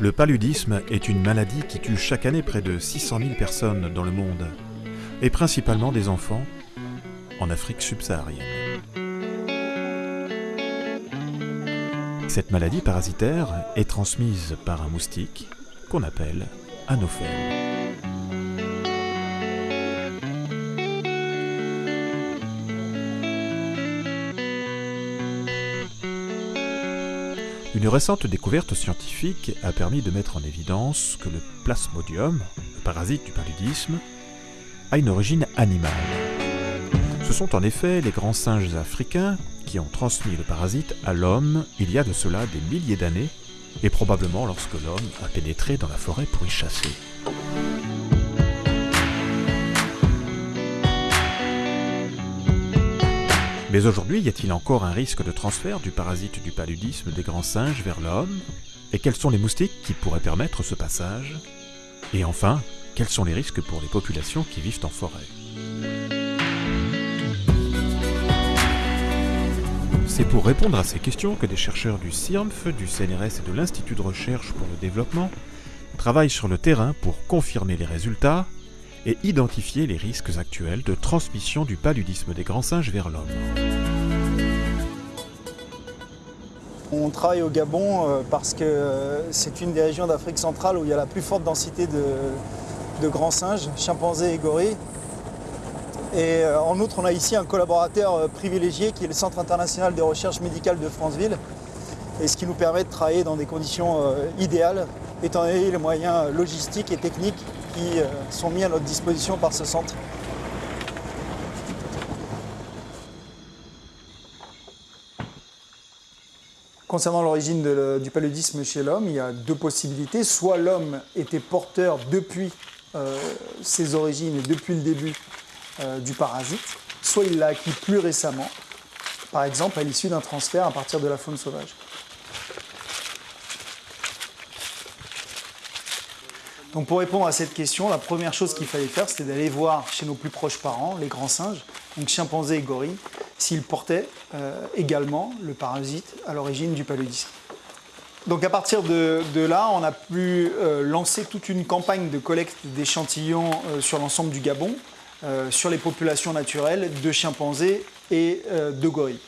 Le paludisme est une maladie qui tue chaque année près de 600 000 personnes dans le monde, et principalement des enfants en Afrique subsaharienne. Cette maladie parasitaire est transmise par un moustique qu'on appelle anophèle. Une récente découverte scientifique a permis de mettre en évidence que le plasmodium, le parasite du paludisme, a une origine animale. Ce sont en effet les grands singes africains qui ont transmis le parasite à l'homme il y a de cela des milliers d'années, et probablement lorsque l'homme a pénétré dans la forêt pour y chasser. Mais aujourd'hui, y a-t-il encore un risque de transfert du parasite du paludisme des grands singes vers l'homme? Et quels sont les moustiques qui pourraient permettre ce passage? Et enfin, quels sont les risques pour les populations qui vivent en forêt? C'est pour répondre à ces questions que des chercheurs du CIRMF, du CNRS et de l'Institut de recherche pour le développement travaillent sur le terrain pour confirmer les résultats et identifier les risques actuels de transmission du paludisme des grands singes vers l'homme. On travaille au Gabon euh, parce que euh, c'est une des régions d'Afrique centrale où il y a la plus forte densité de, grands singes, chimpanzés et gorilles. Et euh, en outre, on a ici un collaborateur privilégié qui est le Centre international de recherche médicale de Franceville, et ce qui nous permet de travailler dans des conditions idéales, étant donné les moyens logistiques et techniques qui euh, sont mis à notre disposition par ce centre. Concernant l'origine du paludisme chez l'homme, il y a deux possibilités. Soit l'homme était porteur depuis euh, ses origines et depuis le début euh, du parasite, soit il l'a acquis plus récemment, par exemple à l'issue d'un transfert à partir de la faune sauvage. Donc pour répondre à cette question, la première chose qu'il fallait faire, c'était d'aller voir chez nos plus proches parents, les grands singes, donc chimpanzés et gorilles, s'ils portaient euh, également le parasite à l'origine du paludisme. Donc à partir de, là, on a pu euh, lancer toute une campagne de collecte d'échantillons euh, sur l'ensemble du Gabon, sur les populations naturelles de chimpanzés et de gorilles.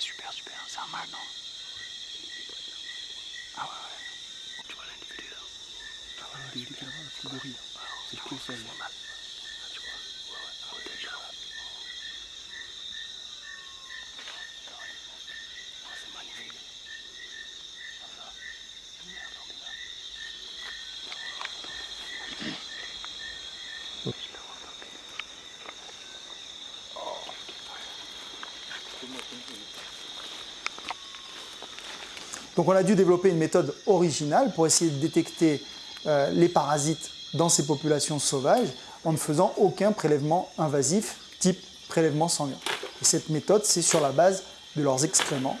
Super, super, c'est un mal, non Ah ouais, ouais. Tu vois l'individu là Ah ouais, l'individu qui est là-bas, le gorille. C'est le colossal. C'est mal. Tu vois Ouais, ouais, ah ouais, déjà. C'est magnifique. Ça. Merde, on est là. Oups. Donc on a dû développer une méthode originale pour essayer de détecter euh, les parasites dans ces populations sauvages en ne faisant aucun prélèvement invasif type prélèvement sanguin. Et cette méthode, c'est sur la base de leurs excréments.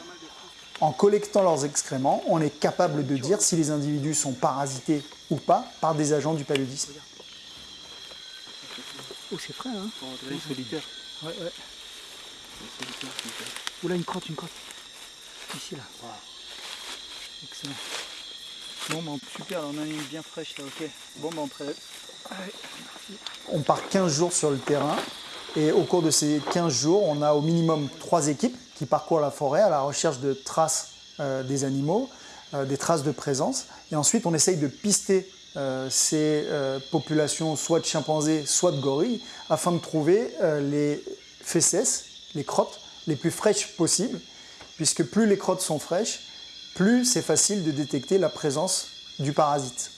En collectant leurs excréments, on est capable de dire si les individus sont parasités ou pas par des agents du paludisme. Oh, c'est frais, hein solitaire. Ouais, ouais. Oula, une crotte, une crotte. Ici, là. Excellent. Bon, bah, super, on a une bien fraîche là, ok. Bon, bah, on. On part 15 jours sur le terrain et au cours de ces 15 jours, on a au minimum trois équipes qui parcourent la forêt à la recherche de traces euh, des animaux, euh, des traces de présence. Et ensuite, on essaye de pister euh, ces populations soit de chimpanzés, soit de gorilles, afin de trouver les fesses, les crottes les plus fraîches possibles, puisque plus les crottes sont fraîches, plus c'est facile de détecter la présence du parasite.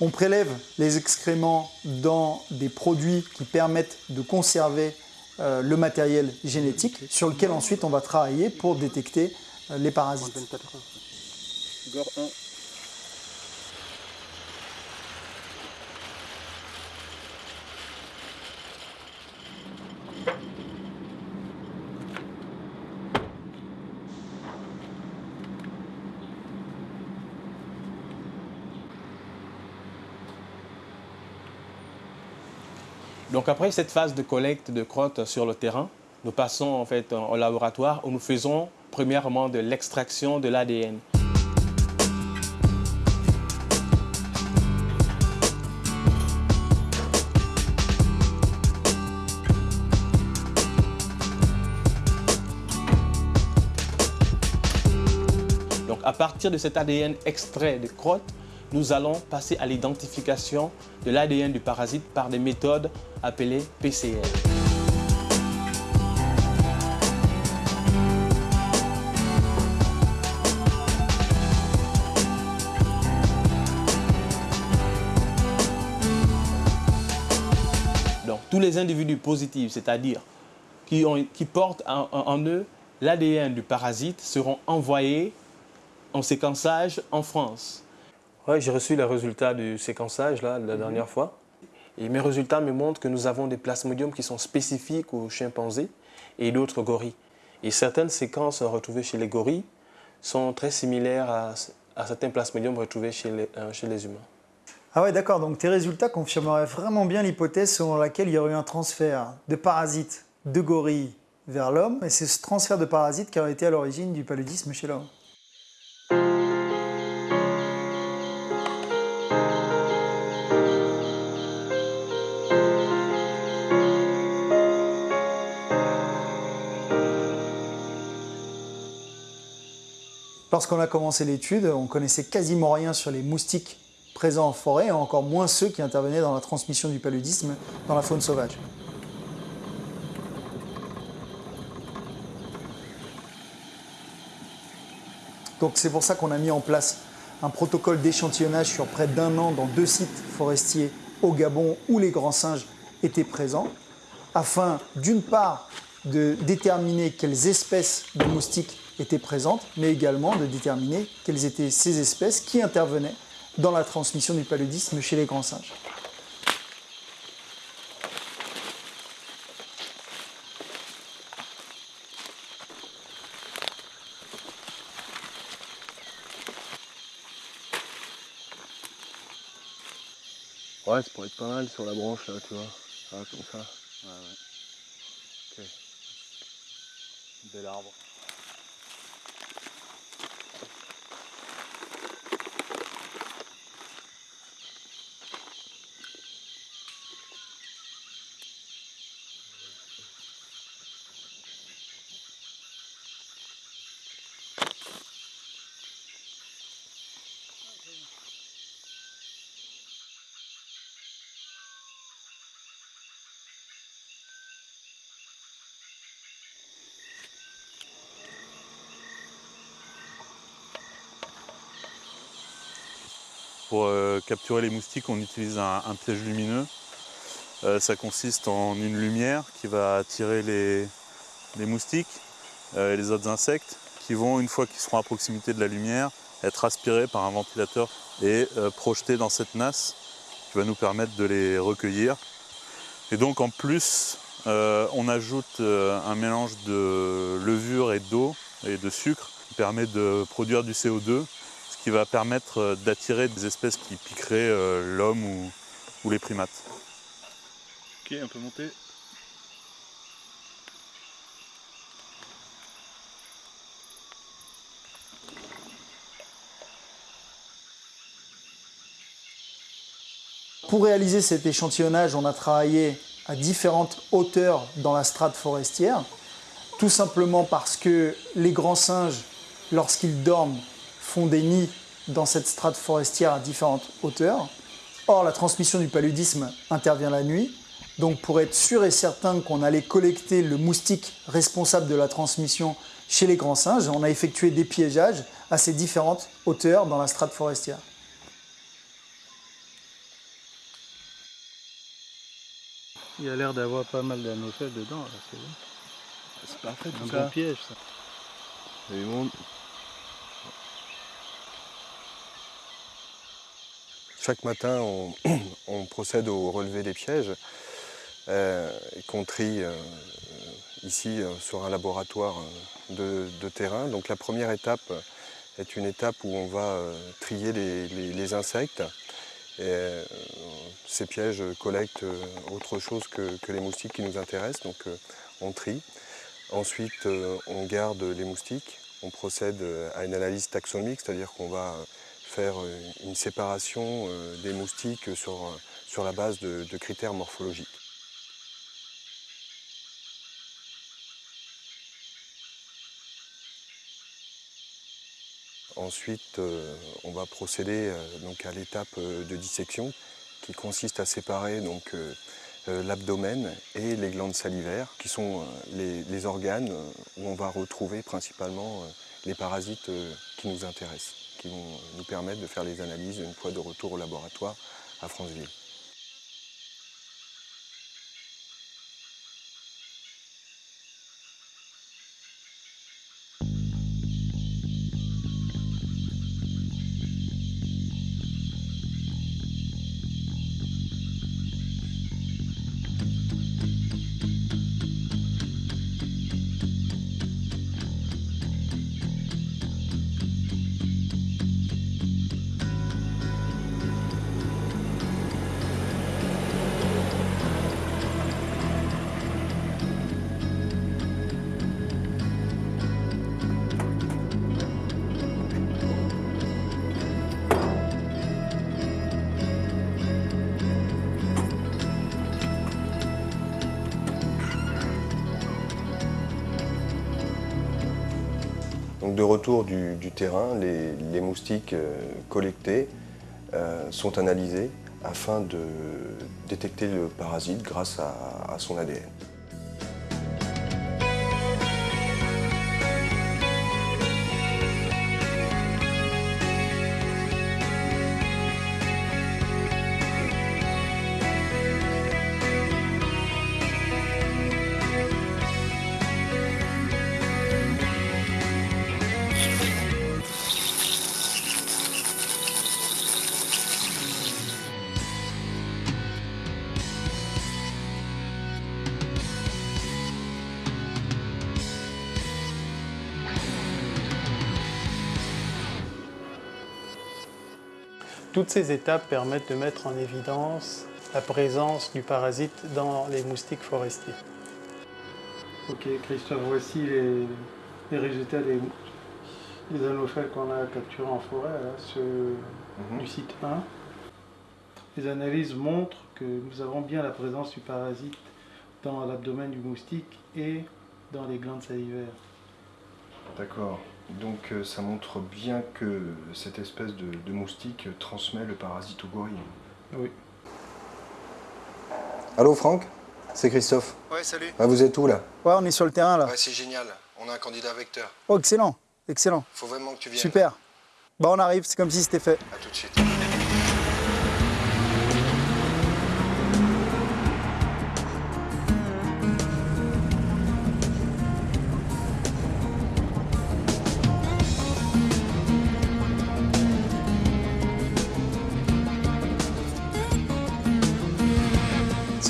On prélève les excréments dans des produits qui permettent de conserver euh, le matériel génétique sur lequel ensuite on va travailler pour détecter euh, les parasites. Donc après cette phase de collecte de crottes sur le terrain, nous passons en fait au laboratoire où nous faisons premièrement de l'extraction de l'ADN. Donc à partir de cet ADN extrait de crottes, nous allons passer à l'identification de l'ADN du parasite par des méthodes appelées PCR. Donc tous les individus positifs, c'est-à-dire qui, portent en eux l'ADN du parasite, seront envoyés en séquençage en France. Oui, j'ai reçu les résultats du séquençage là, la mhm. dernière fois. Et mes résultats me montrent que nous avons des plasmodiums qui sont spécifiques aux chimpanzés et d'autres gorilles. Et certaines séquences retrouvées chez les gorilles sont très similaires à, certains plasmodiums retrouvés chez les, euh, chez les humains. Ah ouais, d'accord. Donc tes résultats confirmeraient vraiment bien l'hypothèse selon laquelle il y aurait eu un transfert de parasites de gorilles vers l'homme. Et c'est ce transfert de parasites qui aurait été à l'origine du paludisme chez l'homme. Lorsqu'on a commencé l'étude, on connaissait quasiment rien sur les moustiques présents en forêt, et encore moins ceux qui intervenaient dans la transmission du paludisme dans la faune sauvage. Donc c'est pour ça qu'on a mis en place un protocole d'échantillonnage sur près d'un an dans deux sites forestiers au Gabon où les grands singes étaient présents, afin d'une part de déterminer quelles espèces de moustiques étaient présentes, mais également de déterminer quelles étaient ces espèces qui intervenaient dans la transmission du paludisme chez les grands singes. Ouais, ça pourrait être pas mal sur la branche là, tu vois. Ah, comme ça. Ouais, ouais. Ok. Bel arbre. Pour euh, capturer les moustiques, on utilise un, piège lumineux. Euh, ça consiste en une lumière qui va attirer les, moustiques euh, et les autres insectes qui vont, une fois qu'ils seront à proximité de la lumière, être aspirés par un ventilateur et projetés dans cette nasse qui va nous permettre de les recueillir. Et donc en plus, on ajoute un mélange de levure et d'eau et de sucre qui permet de produire du CO2 qui va permettre euh, d'attirer des espèces qui piqueraient euh, l'homme ou, les primates. Ok, un peu monté. Pour réaliser cet échantillonnage, on a travaillé à différentes hauteurs dans la strate forestière, tout simplement parce que les grands singes, lorsqu'ils dorment, font des nids dans cette strate forestière à différentes hauteurs. Or, la transmission du paludisme intervient la nuit. Donc, pour être sûr et certain qu'on allait collecter le moustique responsable de la transmission chez les grands singes, on a effectué des piégeages à ces différentes hauteurs dans la strate forestière. Il y a l'air d'avoir pas mal d'anopheles dedans, c'est bon. C'est un bon piège ça. Chaque matin, on, procède au relevé des pièges euh, qu'on trie euh, ici euh, sur un laboratoire de, terrain. Donc la première étape est une étape où on va trier les, insectes. ces pièges collectent autre chose que, que, les moustiques qui nous intéressent, donc on trie. Ensuite, on garde les moustiques. On procède à une analyse taxonomique, c'est-à-dire qu'on va faire euh, une séparation euh, des moustiques sur, euh, sur la base de, critères morphologiques. Ensuite, on va procéder donc à l'étape de dissection qui consiste à séparer l'abdomen et les glandes salivaires, qui sont les, organes où on va retrouver principalement les parasites qui nous intéressent qui vont nous permettre de faire les analyses une fois de retour au laboratoire à Franceville. De retour du, terrain, les, moustiques euh, collectés euh, sont analysés afin de détecter le parasite grâce à son ADN. Toutes ces étapes permettent de mettre en évidence la présence du parasite dans les moustiques forestiers. Ok Christophe, voici les, résultats des, des anophèles qu'on a capturés en forêt, mhm. du site 1. Les analyses montrent que nous avons bien la présence du parasite dans l'abdomen du moustique et dans les glandes salivaires. D'accord. Donc euh, ça montre bien que cette espèce de, moustique transmet le parasite au gorille. Oui. Allô Franck? C'est Christophe. Ouais, salut. Ah, vous êtes où là? Ouais, on est sur le terrain là. Ouais, c'est génial. On a un candidat vecteur. Oh, excellent. Excellent. Faut vraiment que tu viennes. Super. Bah, on arrive, c'est comme si c'était fait. À tout de suite.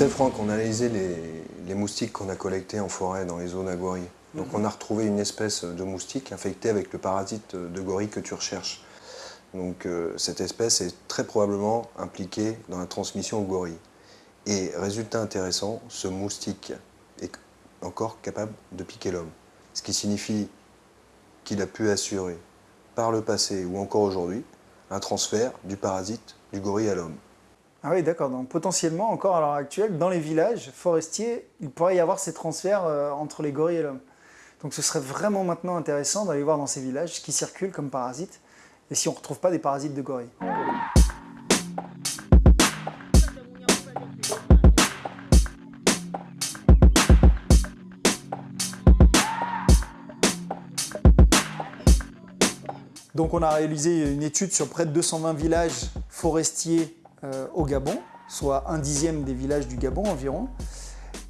Franck, on a analysé les, moustiques qu'on a collectés en forêt dans les zones à gorille. Donc on a retrouvé une espèce de moustique infectée avec le parasite de gorille que tu recherches. Donc euh, cette espèce est très probablement impliquée dans la transmission au gorille. Et résultat intéressant, ce moustique est encore capable de piquer l'homme. Ce qui signifie qu'il a pu assurer par le passé ou encore aujourd'hui un transfert du parasite du gorille à l'homme. Ah oui, d'accord. Donc potentiellement, encore à l'heure actuelle, dans les villages forestiers, il pourrait y avoir ces transferts euh, entre les gorilles et l'homme. Donc ce serait vraiment maintenant intéressant d'aller voir dans ces villages ce qui circule comme parasites et si on ne retrouve pas des parasites de gorilles. Donc on a réalisé une étude sur près de 220 villages forestiers au Gabon, soit un dixième des villages du Gabon environ.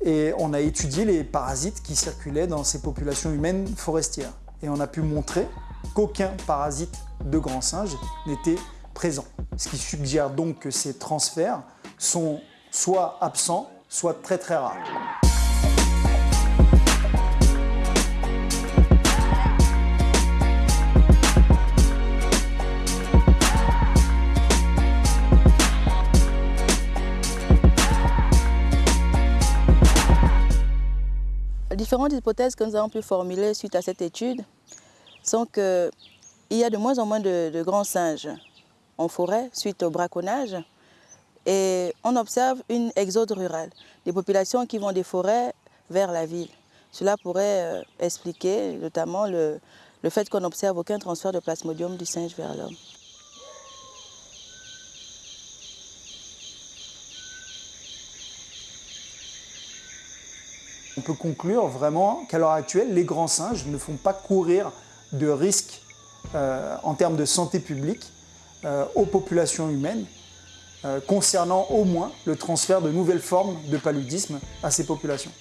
et on a étudié les parasites qui circulaient dans ces populations humaines forestières. Et on a pu montrer qu'aucun parasite de grand singe n'était présent. Ce qui suggère donc que ces transferts sont soit absents, soit très très rares. Différentes hypothèses que nous avons pu formuler suite à cette étude sont qu'il y a de moins en moins de, grands singes en forêt suite au braconnage et on observe une exode rurale, des populations qui vont des forêts vers la ville. Cela pourrait euh, expliquer notamment le, le fait qu'on n'observe aucun transfert de plasmodium du singe vers l'homme. Peut conclure vraiment qu'à l'heure actuelle, les grands singes ne font pas courir de risques euh, en termes de santé publique euh, aux populations humaines, euh, concernant au moins le transfert de nouvelles formes de paludisme à ces populations.